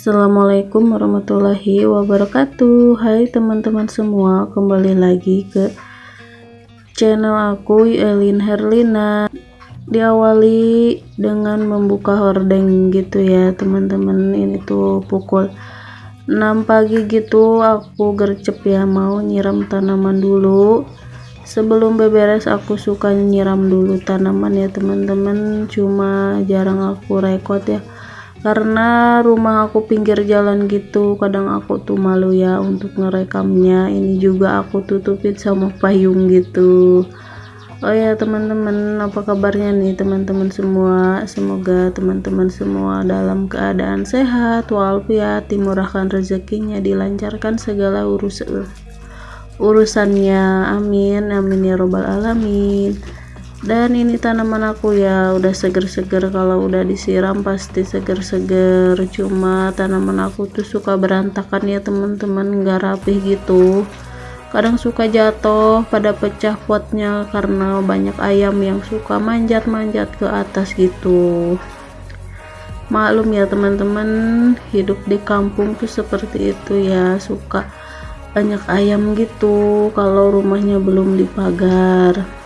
Assalamualaikum warahmatullahi wabarakatuh. Hai teman-teman semua kembali lagi ke channel aku Elin Herlina. Diawali dengan membuka hordeng gitu ya teman-teman. Ini tuh pukul 6 pagi gitu aku gercep ya mau nyiram tanaman dulu. Sebelum beberes aku suka nyiram dulu tanaman ya teman-teman. Cuma jarang aku rekod ya karena rumah aku pinggir jalan gitu kadang aku tuh malu ya untuk ngerekamnya. Ini juga aku tutupin sama payung gitu. Oh ya teman-teman apa kabarnya nih teman-teman semua? Semoga teman-teman semua dalam keadaan sehat walafiat dimurahkan rezekinya dilancarkan segala urus urusannya. Amin amin ya robbal alamin dan ini tanaman aku ya udah seger-seger. Kalau udah disiram pasti seger-seger. Cuma tanaman aku tuh suka berantakan ya teman-teman. Nggak rapih gitu. Kadang suka jatuh pada pecah potnya karena banyak ayam yang suka manjat-manjat ke atas gitu. Maklum ya teman-teman. Hidup di kampung tuh seperti itu ya. Suka banyak ayam gitu kalau rumahnya belum dipagar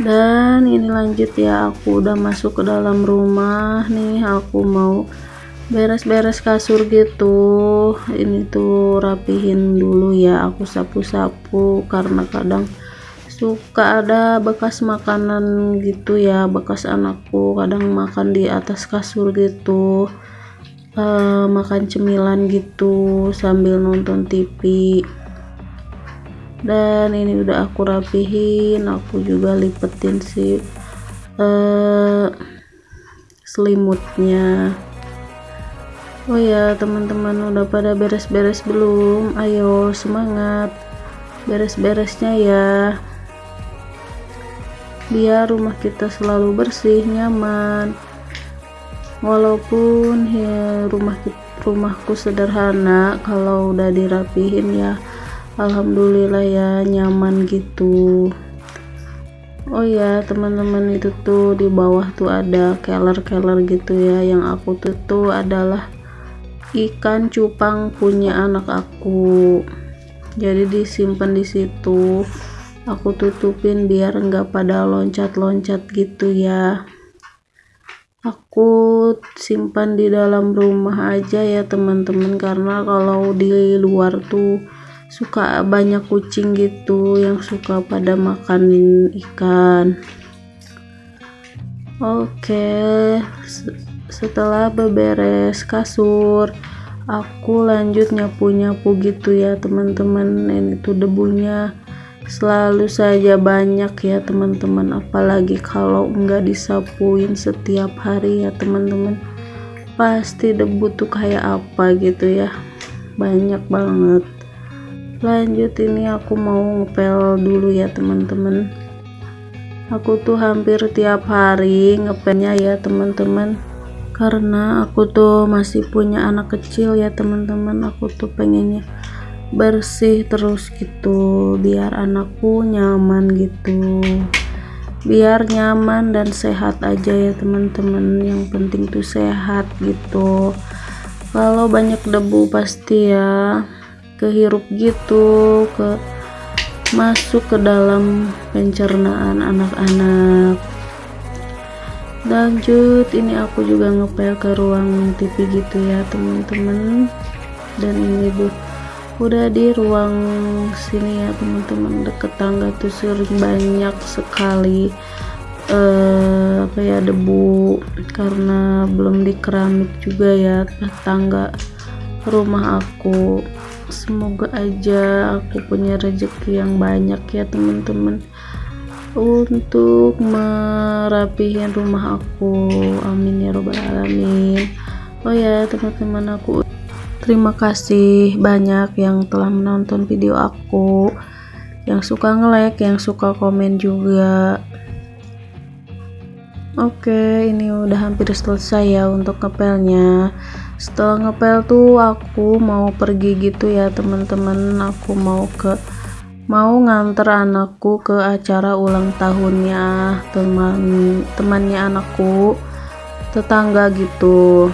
dan ini lanjut ya aku udah masuk ke dalam rumah nih aku mau beres-beres kasur gitu. Ini tuh rapihin dulu ya aku sapu-sapu karena kadang suka ada bekas makanan gitu ya bekas anakku kadang makan di atas kasur gitu. Uh, makan cemilan gitu sambil nonton TV dan ini udah aku rapihin aku juga lipetin si uh, selimutnya. Oh ya teman-teman udah pada beres-beres belum? Ayo semangat. Beres-beresnya ya. Biar rumah kita selalu bersih nyaman. Walaupun ya rumah rumahku sederhana kalau udah dirapihin ya alhamdulillah ya nyaman gitu. Oh ya teman-teman itu tuh di bawah tuh ada keler-keler gitu ya. Yang aku tuh tuh adalah ikan cupang punya anak aku. Jadi disimpan di situ. Aku tutupin biar enggak pada loncat-loncat gitu ya. Aku simpan di dalam rumah aja ya teman-teman. Karena kalau di luar tuh suka banyak kucing gitu yang suka pada makan ikan. Oke setelah beberes kasur aku lanjut nyapu-nyapu gitu ya teman-teman. Ini tuh debunya selalu saja banyak ya teman-teman. Apalagi kalau enggak disapuin setiap hari ya teman-teman. Pasti debu tuh kayak apa gitu ya. Banyak banget lanjut ini aku mau ngepel dulu ya teman-teman. Aku tuh hampir tiap hari ngepelnya ya teman-teman. Karena aku tuh masih punya anak kecil ya teman-teman. Aku tuh pengennya bersih terus gitu biar anakku nyaman gitu. Biar nyaman dan sehat aja ya teman-teman. Yang penting tuh sehat gitu. Kalau banyak debu pasti ya kehirup gitu ke masuk ke dalam pencernaan anak-anak. Lanjut ini aku juga ngepel ke ruang TV gitu ya teman-teman. Dan ini bu. Udah di ruang sini ya teman-teman. Deket tangga tuh sering banyak sekali uh, apa ya debu. Karena belum di keramik juga ya tangga rumah aku semoga aja aku punya rezeki yang banyak ya teman-teman. Untuk merapihin rumah aku. Amin ya robbal alamin. Oh ya teman-teman aku terima kasih banyak yang telah menonton video aku. Yang suka nge-like yang suka komen juga. Oke, ini udah hampir selesai ya untuk ngepelnya. Setelah ngepel tuh aku mau pergi gitu ya, teman-teman. Aku mau ke mau nganter anakku ke acara ulang tahunnya teman temannya anakku tetangga gitu.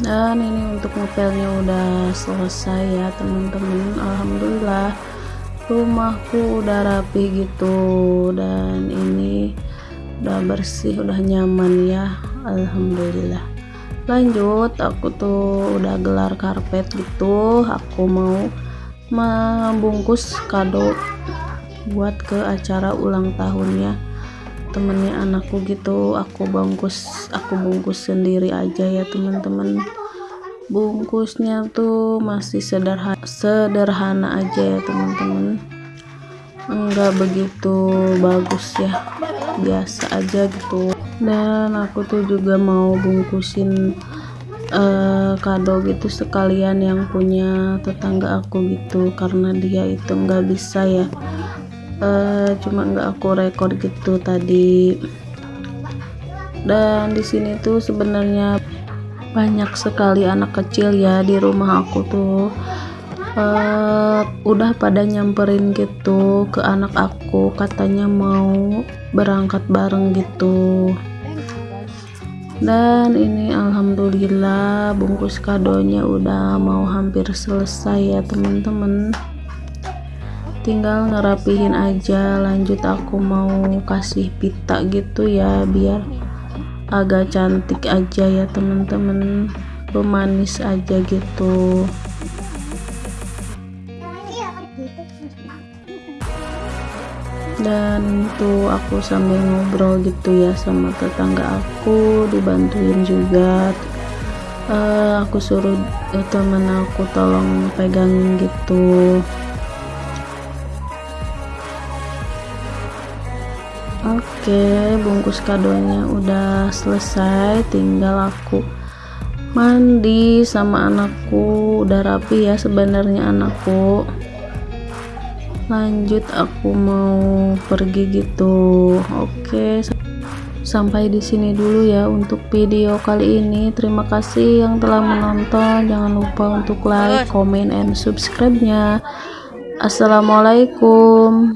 Dan ini untuk ngepelnya udah selesai ya teman-teman. Alhamdulillah rumahku udah rapi gitu dan ini udah bersih udah nyaman ya Alhamdulillah. Lanjut aku tuh udah gelar karpet gitu aku mau membungkus kado buat ke acara ulang tahunnya temennya anakku gitu aku bungkus aku bungkus sendiri aja ya teman-teman bungkusnya tuh masih sederhana sederhana aja ya teman-teman. Enggak begitu bagus ya biasa aja gitu. Dan aku tuh juga mau bungkusin uh, kado gitu sekalian yang punya tetangga aku gitu karena dia itu nggak bisa ya. Uh, cuma nggak aku record gitu tadi. Dan di sini tuh sebenarnya banyak sekali anak kecil ya di rumah aku tuh. Uh, udah pada nyamperin gitu ke anak aku katanya mau berangkat bareng gitu. Dan ini alhamdulillah bungkus kadonya udah mau hampir selesai ya teman-teman. Tinggal ngerapihin aja lanjut aku mau kasih pita gitu ya biar agak cantik aja ya teman-teman pemanis aja gitu. Dan tuh aku sambil ngobrol gitu ya sama tetangga aku dibantuin juga. Uh, aku suruh uh, temen aku tolong pegangin gitu Oke, bungkus kadonya udah selesai, tinggal aku mandi sama anakku. Udah rapi ya sebenarnya anakku. Lanjut aku mau pergi gitu. Oke. Sampai di sini dulu ya untuk video kali ini. Terima kasih yang telah menonton. Jangan lupa untuk like, comment, and subscribe-nya. Assalamualaikum.